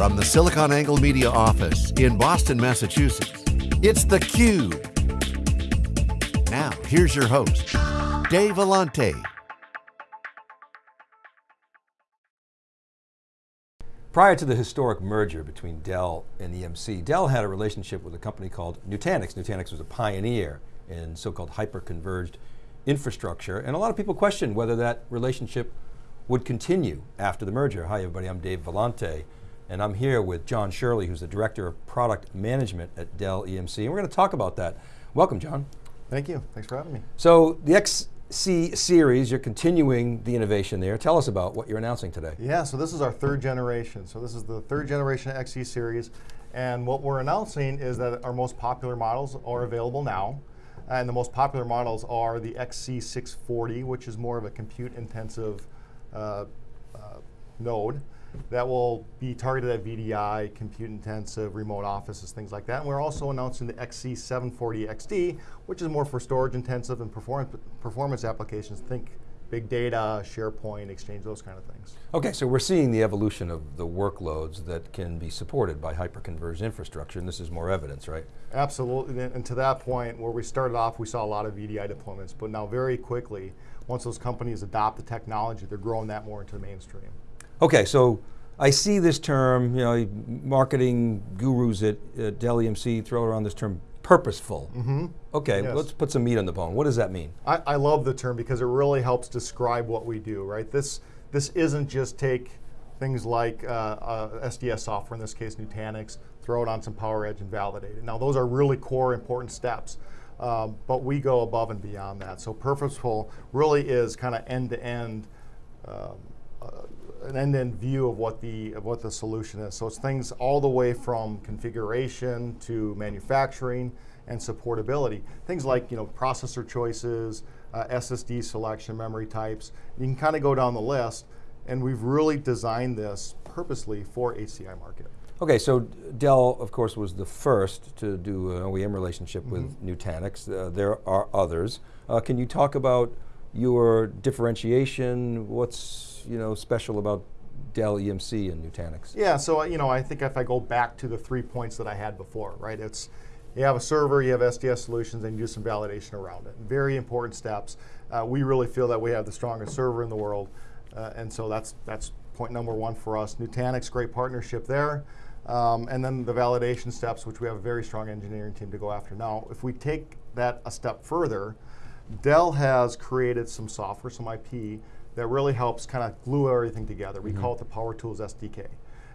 From the SiliconANGLE Media office in Boston, Massachusetts, it's theCUBE. Now, here's your host, Dave Vellante. Prior to the historic merger between Dell and EMC, Dell had a relationship with a company called Nutanix. Nutanix was a pioneer in so-called hyper-converged infrastructure, and a lot of people questioned whether that relationship would continue after the merger. Hi everybody, I'm Dave Vellante, and I'm here with John Shirley, who's the Director of Product Management at Dell EMC, and we're going to talk about that. Welcome, John. Thank you, thanks for having me. So, the XC series, you're continuing the innovation there. Tell us about what you're announcing today. Yeah, so this is our third generation. So this is the third generation XC series, and what we're announcing is that our most popular models are available now, and the most popular models are the XC640, which is more of a compute intensive uh, uh, node that will be targeted at VDI, compute intensive, remote offices, things like that. And we're also announcing the XC740XD, which is more for storage intensive and perform performance applications. Think big data, SharePoint, Exchange, those kind of things. Okay, so we're seeing the evolution of the workloads that can be supported by hyperconverged infrastructure, and this is more evidence, right? Absolutely, and to that point, where we started off, we saw a lot of VDI deployments, but now very quickly, once those companies adopt the technology, they're growing that more into the mainstream. Okay, so I see this term, you know, marketing gurus at, at Dell EMC throw around this term purposeful. Mm -hmm. Okay, yes. let's put some meat on the bone. What does that mean? I, I, love the term because it really helps describe what we do, right? This, this isn't just take things like uh, uh, SDS software, in this case Nutanix, throw it on some PowerEdge and validate it. Now those are really core important steps, um, but we go above and beyond that. So purposeful really is kind of end-to-end um, uh, an end-to-end view of what the of what the solution is. So it's things all the way from configuration to manufacturing and supportability. Things like you know processor choices, uh, SSD selection, memory types. You can kind of go down the list, and we've really designed this purposely for HCI market. Okay, so Dell, of course, was the first to do an OEM relationship mm -hmm. with mm-hmm. Nutanix. Uh, there are others. Uh, can you talk about your differentiation? What's you know special about Dell EMC and Nutanix? Yeah, so you know, I think if I go back to the three points that I had before, right? It's you have a server, you have SDS solutions, and you do some validation around it. Very important steps. Uh, we really feel that we have the strongest server in the world, uh, and so that's that's point number one for us. Nutanix, great partnership there. Um, and then the validation steps, which we have a very strong engineering team to go after. Now, if we take that a step further, Dell has created some software, some IP, that really helps kind of glue everything together. We mm -hmm. call it the Power Tools SDK.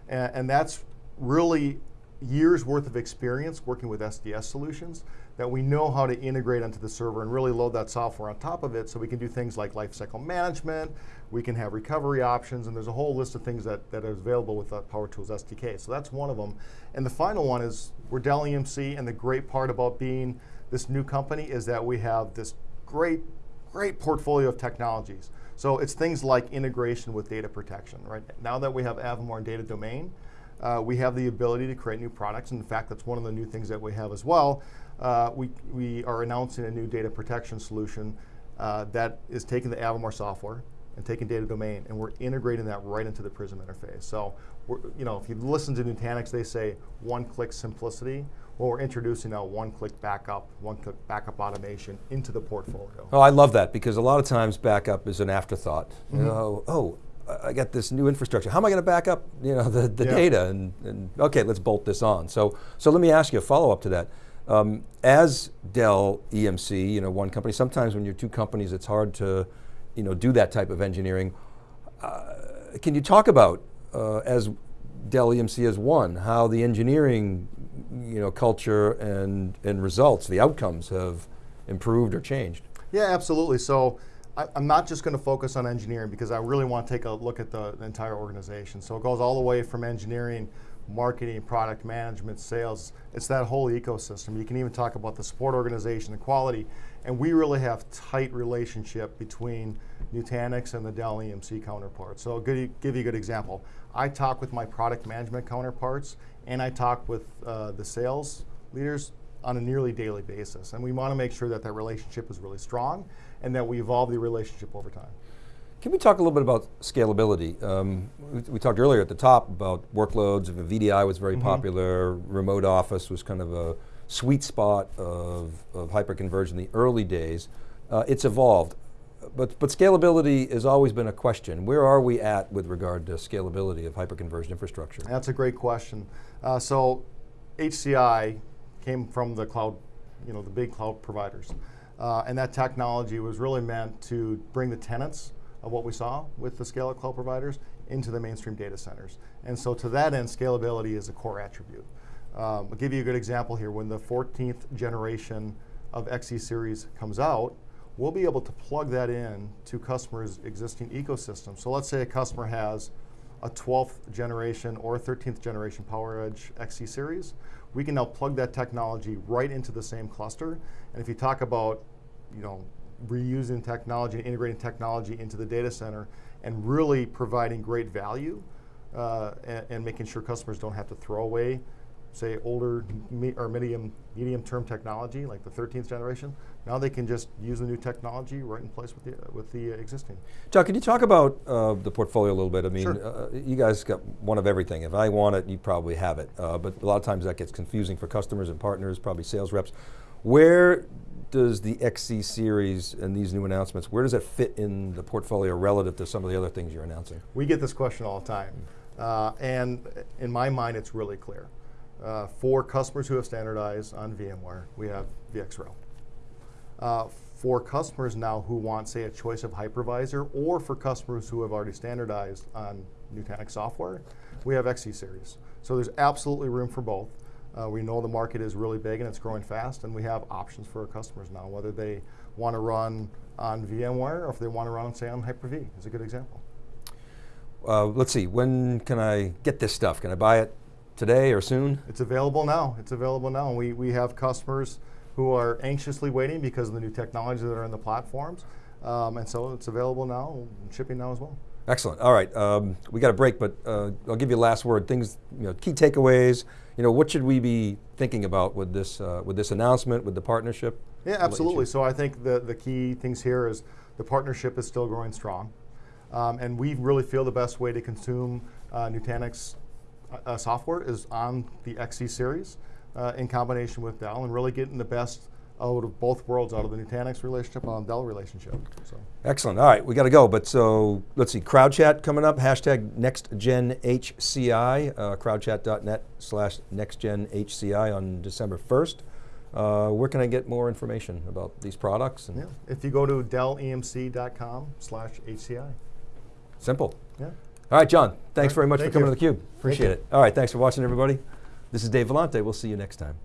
And, and, that's really years worth of experience working with SDS solutions that we know how to integrate onto the server and really load that software on top of it so we can do things like lifecycle management, we can have recovery options, and there's a whole list of things that, that is available with the Power Tools SDK. So that's one of them. And the final one is we're Dell EMC, and the great part about being this new company is that we have this great, great portfolio of technologies. So it's things like integration with data protection, right? Now that we have Avamar Data Domain, uh, we have the ability to create new products. In fact, that's one of the new things that we have as well. Uh, we, we are announcing a new data protection solution uh, that is taking the Avamar software and taking data domain, and we're integrating that right into the Prism interface. So, you know, if you listen to Nutanix, they say one-click simplicity. Well, we're introducing a one-click backup, one-click backup automation into the portfolio. Oh, I love that because a lot of times backup is an afterthought. Mm -hmm. You mm-hmm. know, oh, I got this new infrastructure. How am I going to back up, you know, the, the yeah. data? And, and, okay, let's bolt this on. So, so let me ask you a follow-up to that. Um, as Dell EMC, you know, one company. Sometimes when you're two companies, it's hard to, you know, do that type of engineering. Uh, can you talk about uh, as Dell EMC as one, how the engineering you know, culture and, and results, the outcomes have improved or changed? Yeah, absolutely. So I, am not just going to focus on engineering because I really want to take a look at the, the entire organization. So it goes all the way from engineering, marketing, product management, sales. It's that whole ecosystem. You can even talk about the support organization and quality. And we really have tight relationship between Nutanix and the Dell EMC counterparts. So I'll give you a good example. I talk with my product management counterparts and I talk with uh, the sales leaders on a nearly daily basis. And we want to make sure that that relationship is really strong and that we evolve the relationship over time. Can we talk a little bit about scalability? Um, we, we talked earlier at the top about workloads. If a VDI was very popular, remote office was kind of a sweet spot of, of hyperconverged in the early days. Uh, it's evolved, but, but scalability has always been a question. Where are we at with regard to scalability of hyperconverged infrastructure? That's a great question. Uh, so HCI came from the cloud, you know, the big cloud providers. Uh, and that technology was really meant to bring the tenants of what we saw with the scale of cloud providers into the mainstream data centers. And so to that end, scalability is a core attribute. Um, I'll give you a good example here. When the 14th generation of XC series comes out, we'll be able to plug that in to customers' existing ecosystem. So let's say a customer has a 12th generation or 13th generation PowerEdge XC series, we can now plug that technology right into the same cluster. And if you talk about, you know, reusing technology and integrating technology into the data center and really providing great value uh, and, and making sure customers don't have to throw away say older me or medium medium term technology like the 13th generation now they can just use the new technology right in place with the with the uh, existing John, can you talk about uh, the portfolio a little bit? I mean, Sure. uh, you guys got one of everything. If I want it, you probably have it. Uh, but a lot of times that gets confusing for customers and partners, probably sales reps. Where does the XC series and these new announcements, where does it fit in the portfolio relative to some of the other things you're announcing? We get this question all the time. Uh, and in my mind, it's really clear. Uh, for customers who have standardized on VMware, we have VxRail. Uh, for customers now who want, say, a choice of hypervisor, or for customers who have already standardized on Nutanix software, we have XC series. So there's absolutely room for both. Uh, we know the market is really big and it's growing fast, and we have options for our customers now, whether they want to run on VMware or if they want to run, say, on Hyper-V is a good example. Uh, let's see, when can I get this stuff? Can I buy it today or soon? It's available now. It's available now. And we, we have customers who are anxiously waiting because of the new technologies that are in the platforms. Um, and so it's available now, shipping now as well. Excellent. All right, um, we got a break, but uh, I'll give you a last word. Things, you know, key takeaways. You know, what should we be thinking about with this uh, with this announcement, with the partnership? Yeah, I'll let you absolutely. So I think the, the key things here is the partnership is still growing strong. Um, and we really feel the best way to consume uh, Nutanix uh, software is on the XC series uh, in combination with Dell and really getting the best out of both worlds, out of the Nutanix relationship and the Dell relationship. So. Excellent. All right, we got to go. But so let's see. Crowd chat coming up. Hashtag NextGenHCI. Uh, crowdchat.net slash NextGenHCI on December first. Uh, where can I get more information about these products? And Yeah, if you go to dellemc.com slash HCI. Simple. Yeah. All right, John. Thanks very much thank for coming you. to theCUBE. Appreciate it. All right, thanks for watching, everybody. This is Dave Vellante. We'll see you next time.